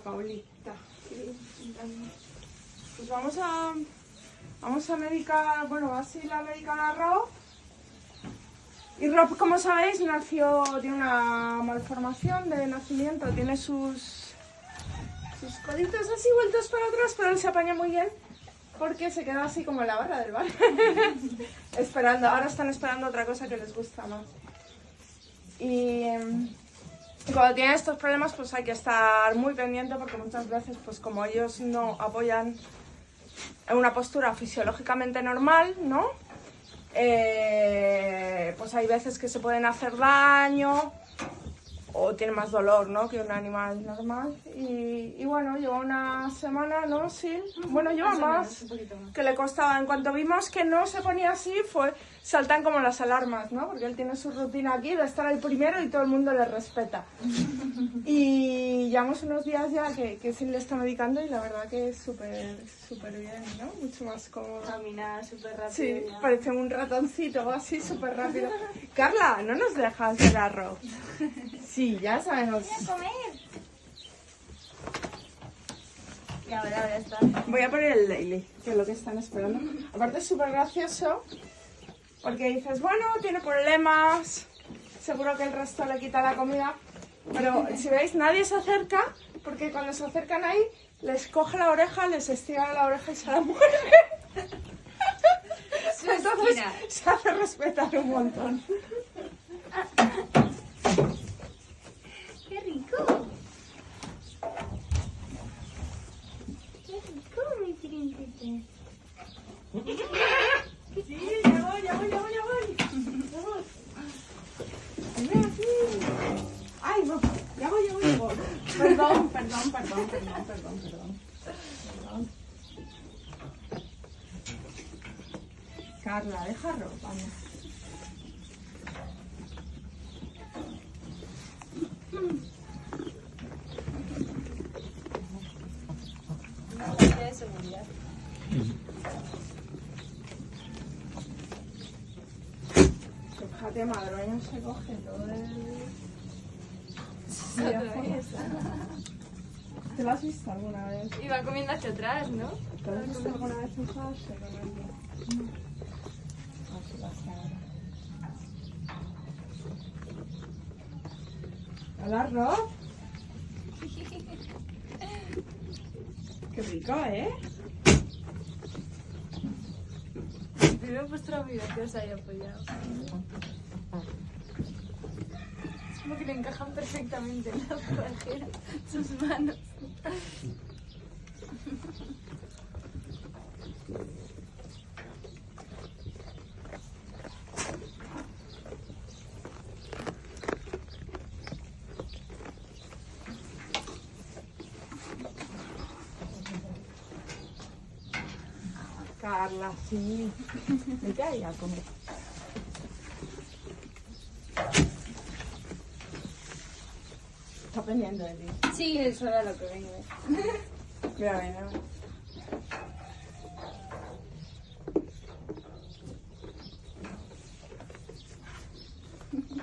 Paulita. Pues vamos a... Vamos a medicar, bueno, así la medicar a Rob. Y Rob, como sabéis, nació, tiene una malformación de nacimiento, tiene sus, sus coditos así vueltos para atrás, pero él se apaña muy bien porque se queda así como en la barra del bar, esperando. Ahora están esperando otra cosa que les gusta más. Y, em, cuando tienen estos problemas, pues hay que estar muy pendiente porque muchas veces, pues como ellos no apoyan en una postura fisiológicamente normal, ¿no? Eh, pues hay veces que se pueden hacer daño o tiene más dolor, ¿no? Que un animal normal. Y, y bueno, lleva una semana, ¿no? Sí. Bueno, lleva más, que le costaba. En cuanto vimos que no se ponía así, fue saltan como las alarmas, ¿no? Porque él tiene su rutina aquí de estar el primero y todo el mundo le respeta. Y llevamos unos días ya que, que sí le está medicando y la verdad que es súper, súper bien, ¿no? Mucho más cómodo. Camina súper rápido. Sí, ya. parece un ratoncito así súper rápido. Carla, ¿no nos dejas el arroz? Sí, ya sabemos. comer! Y ahora, ahora está. Voy a poner el daily, que es lo que están esperando. Aparte es súper gracioso, porque dices, bueno, tiene problemas, seguro que el resto le quita la comida. Pero si veis, nadie se acerca, porque cuando se acercan ahí, les coge la oreja, les estira la oreja y se la muerde. Entonces se hace respetar un montón. ¡Qué rico! ¡Qué rico, mi príncipe! Sí, ya voy, ya voy, ya voy, ya voy. Ya voy. Ven aquí. Ay, no, ya voy, ya voy, ya voy. Perdón, perdón, perdón, perdón, perdón, perdón. Perdón. Carla, deja ropa. de seguridad. Fíjate, madroño se coge todo el... ¿Te lo has visto alguna vez? Y va comiendo hacia atrás, ¿no? ¿Te lo has visto alguna vez ahora. Hola, Rob. Qué rico, ¿eh? Primero he puesto la vida que os haya apoyado. Como que le encajan perfectamente en la forajera sus manos. Carla, sí. Vete ahí a comer. Está pendiente de ti. Sí, eso era lo que vengo. Mira, mira.